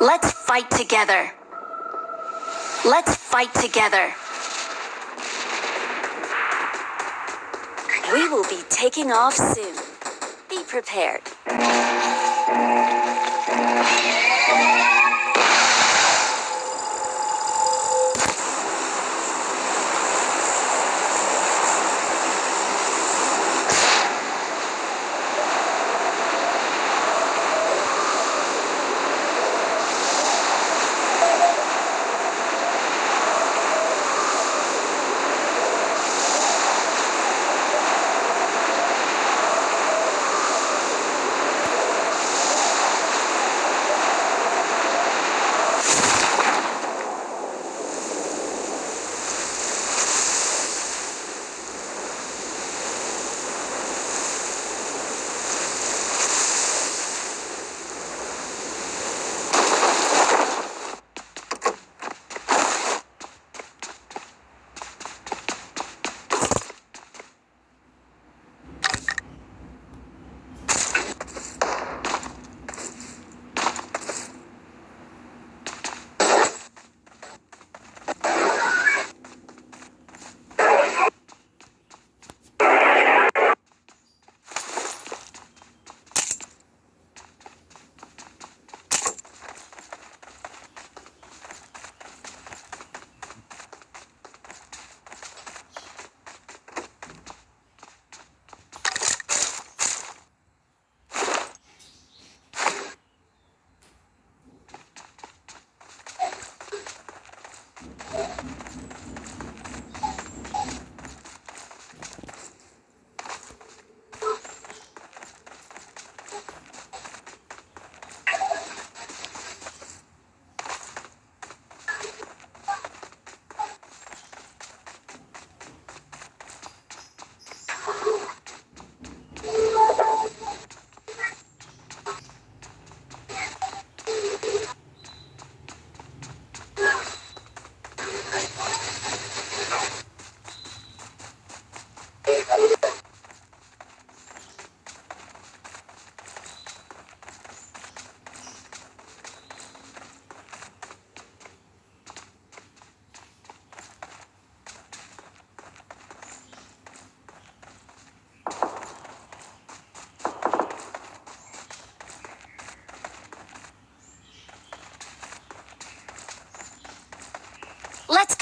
Let's fight together. Let's fight together. We will be taking off soon. Be prepared.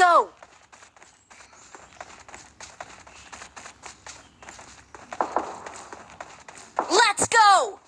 Go! Let's go!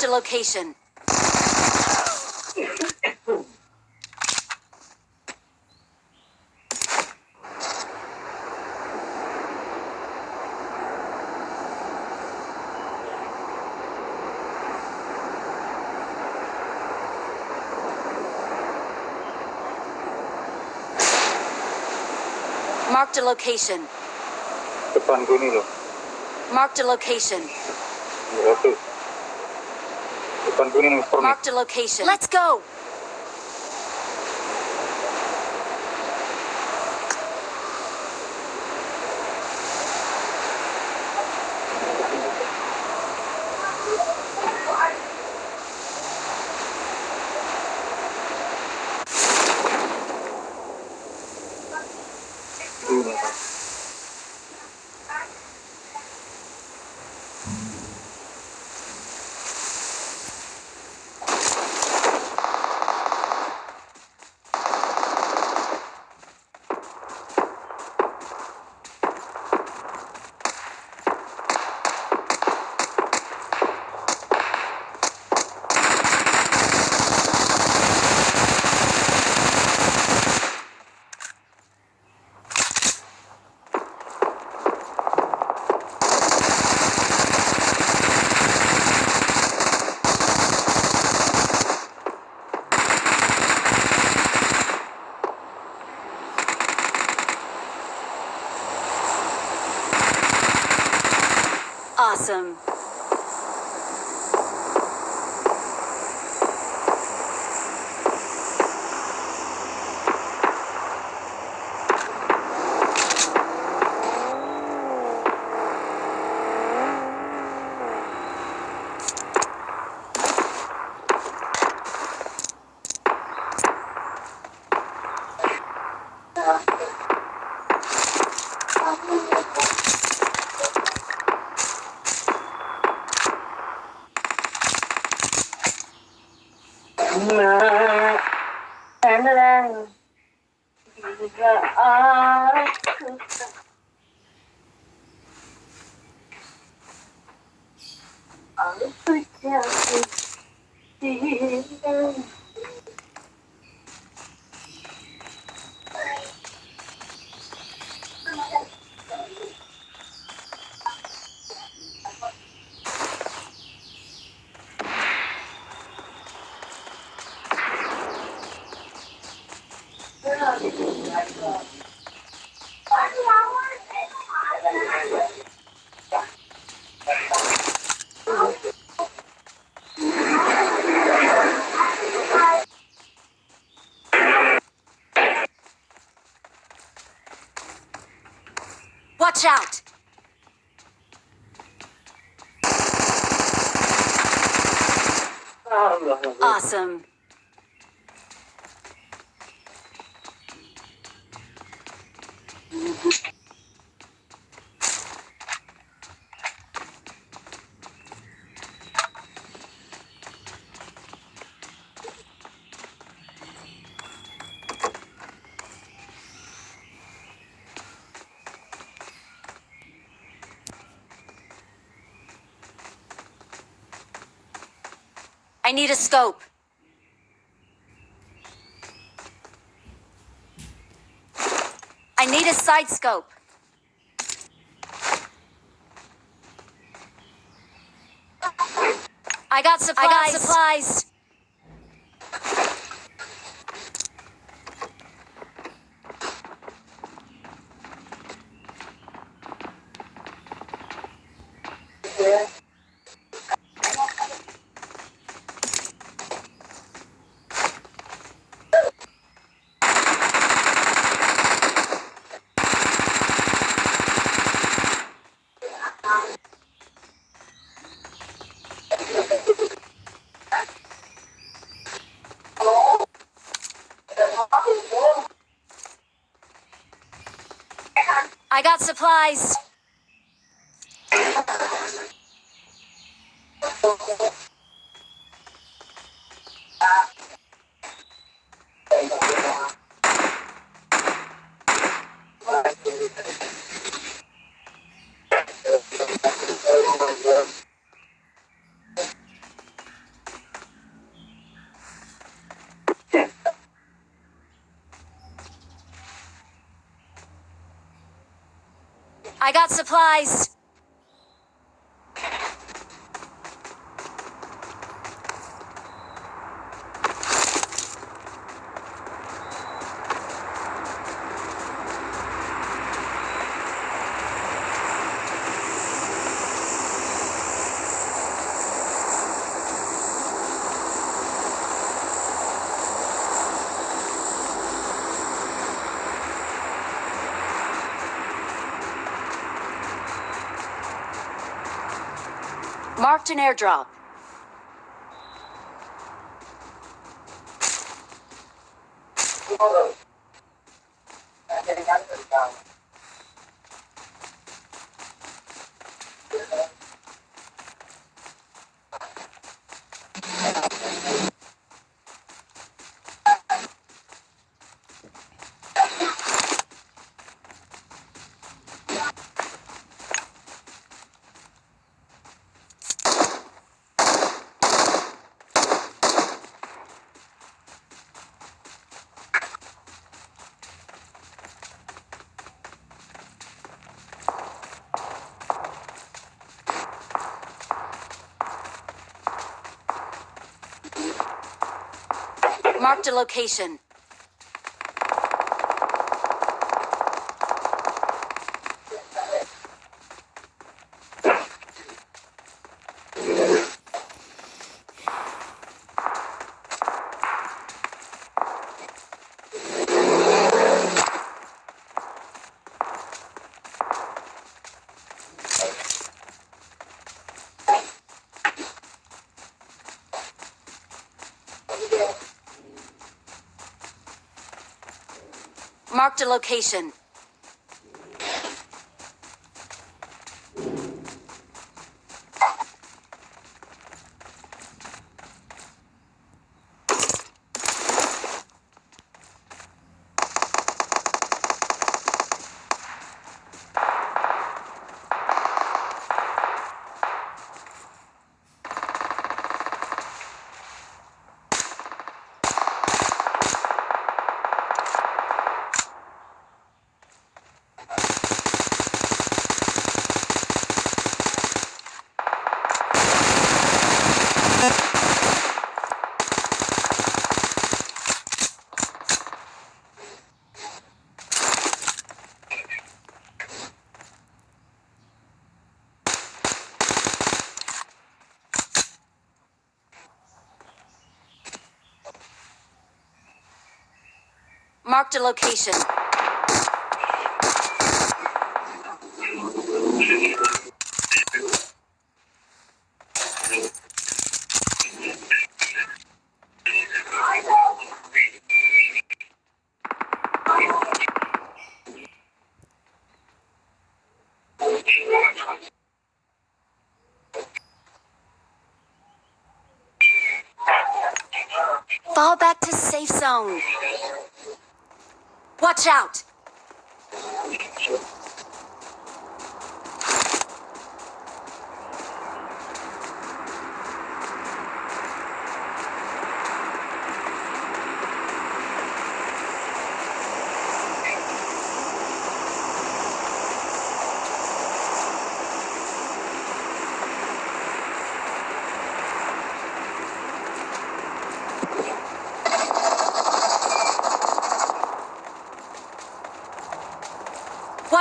Marked a location. Marked a location. Depan nih. Marked a location. Marked a location. Let's go. Watch out! Awesome. Need a scope. I need a side scope. I got supplies. I got supplies. I got supplies. I got supplies. Marked an airdrop. Marked a location. Marked a location. Marked a location.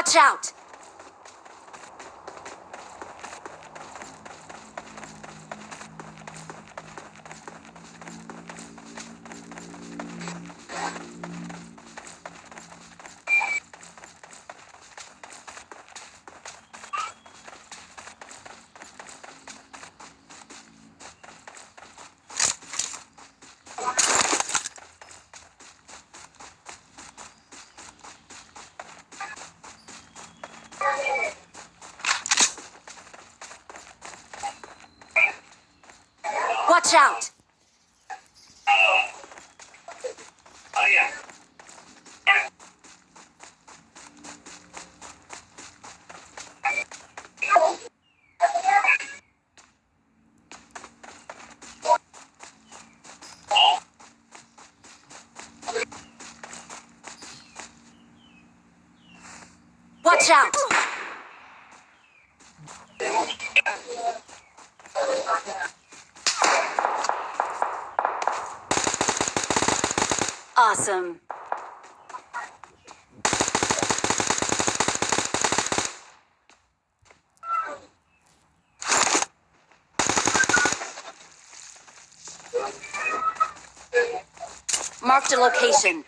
Watch out! Watch out! Watch out! Awesome. Marked a location.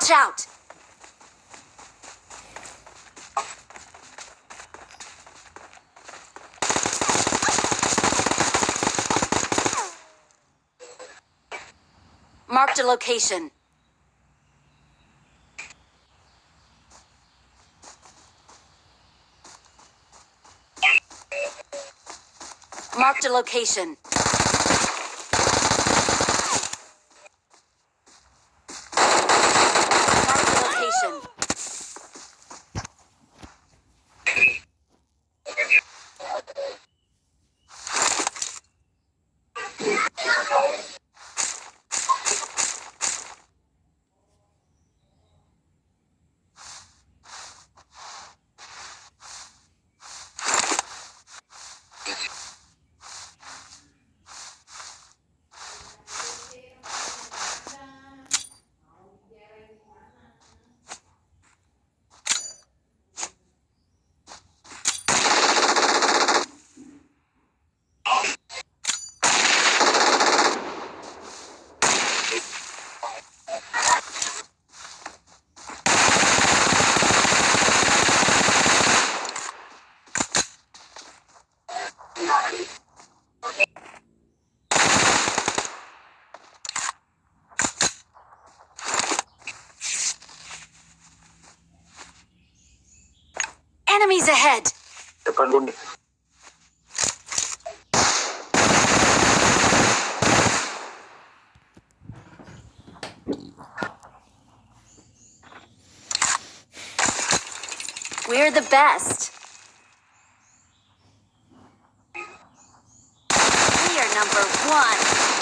Watch out! Marked a location. Marked a location. Marked a location. Ahead. We're the best. We are number one.